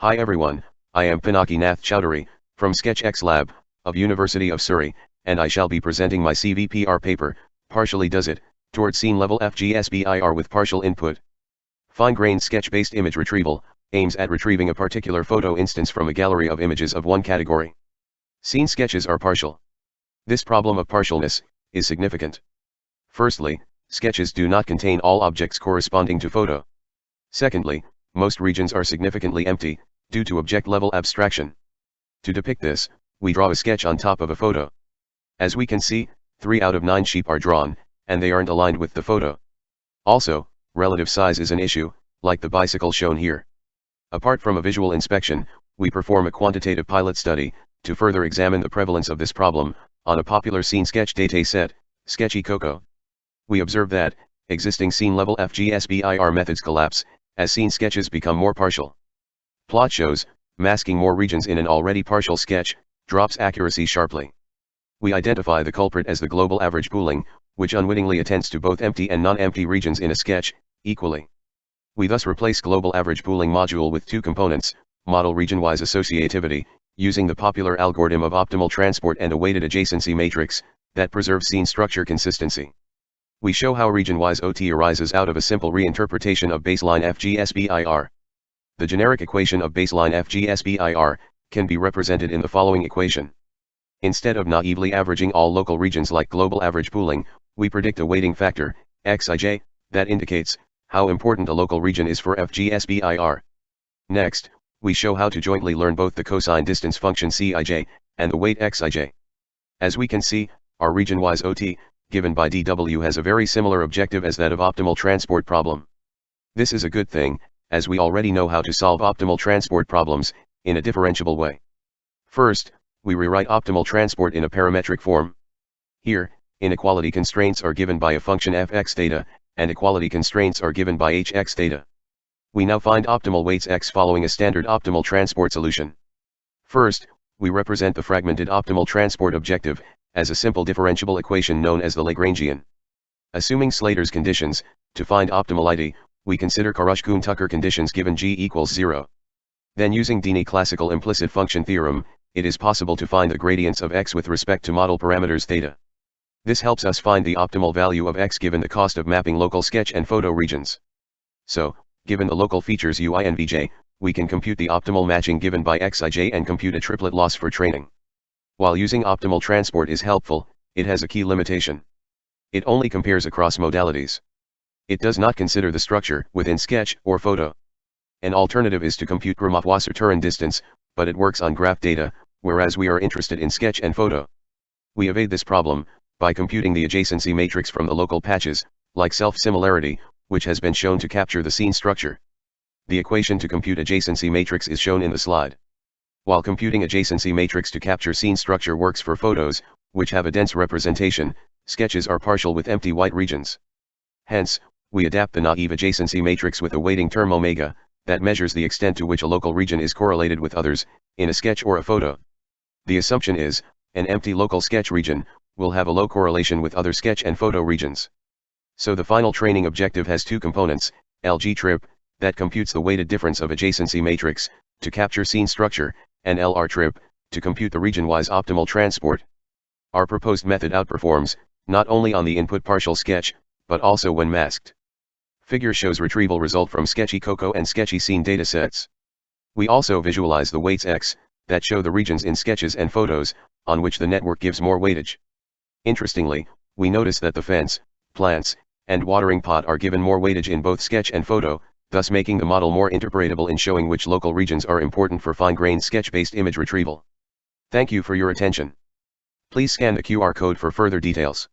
Hi everyone, I am Pinaki Nath Chowdhury, from SketchX Lab, of University of Surrey, and I shall be presenting my CVPR paper, Partially Does It, towards Scene Level FGSBIR with Partial Input. Fine-grained sketch-based image retrieval, aims at retrieving a particular photo instance from a gallery of images of one category. Scene sketches are partial. This problem of partialness, is significant. Firstly, sketches do not contain all objects corresponding to photo. Secondly, most regions are significantly empty, due to object-level abstraction. To depict this, we draw a sketch on top of a photo. As we can see, 3 out of 9 sheep are drawn, and they aren't aligned with the photo. Also, relative size is an issue, like the bicycle shown here. Apart from a visual inspection, we perform a quantitative pilot study, to further examine the prevalence of this problem, on a popular scene sketch dataset, SketchyCOCO. We observe that, existing scene-level FGSBIR methods collapse, as scene sketches become more partial. Plot shows, masking more regions in an already partial sketch, drops accuracy sharply. We identify the culprit as the global average pooling, which unwittingly attends to both empty and non-empty regions in a sketch, equally. We thus replace global average pooling module with two components, model region-wise associativity, using the popular algorithm of optimal transport and a weighted adjacency matrix, that preserves scene structure consistency. We show how region-wise OT arises out of a simple reinterpretation of baseline FGSBIR. The generic equation of baseline FGSBIR, can be represented in the following equation. Instead of naively averaging all local regions like global average pooling, we predict a weighting factor, xij, that indicates, how important a local region is for FGSBIR. Next, we show how to jointly learn both the cosine distance function Cij, and the weight Xij. As we can see, our region-wise OT, given by DW has a very similar objective as that of optimal transport problem. This is a good thing, as we already know how to solve optimal transport problems, in a differentiable way. First, we rewrite optimal transport in a parametric form. Here, inequality constraints are given by a function fx theta, and equality constraints are given by hx theta. We now find optimal weights x following a standard optimal transport solution. First, we represent the fragmented optimal transport objective, as a simple differentiable equation known as the Lagrangian. Assuming Slater's conditions, to find optimality, we consider Karush-Kuhn-Tucker conditions given g equals 0. Then using Dini classical implicit function theorem, it is possible to find the gradients of x with respect to model parameters theta. This helps us find the optimal value of x given the cost of mapping local sketch and photo regions. So, given the local features ui and vj, we can compute the optimal matching given by xij and compute a triplet loss for training. While using optimal transport is helpful, it has a key limitation. It only compares across modalities. It does not consider the structure within sketch or photo. An alternative is to compute Gromov-Wasserstein distance, but it works on graph data, whereas we are interested in sketch and photo. We evade this problem, by computing the adjacency matrix from the local patches, like self-similarity, which has been shown to capture the scene structure. The equation to compute adjacency matrix is shown in the slide. While computing adjacency matrix to capture scene structure works for photos, which have a dense representation, sketches are partial with empty white regions. Hence, we adapt the naive adjacency matrix with a weighting term omega, that measures the extent to which a local region is correlated with others, in a sketch or a photo. The assumption is, an empty local sketch region, will have a low correlation with other sketch and photo regions. So the final training objective has two components, LG trip, that computes the weighted difference of adjacency matrix, to capture scene structure, and LR trip, to compute the region-wise optimal transport. Our proposed method outperforms, not only on the input partial sketch, but also when masked. Figure shows retrieval result from SketchyCOCO and SketchyScene datasets. We also visualize the weights X, that show the regions in sketches and photos, on which the network gives more weightage. Interestingly, we notice that the fence, plants, and watering pot are given more weightage in both sketch and photo, thus making the model more interpretable in showing which local regions are important for fine-grained sketch-based image retrieval. Thank you for your attention. Please scan the QR code for further details.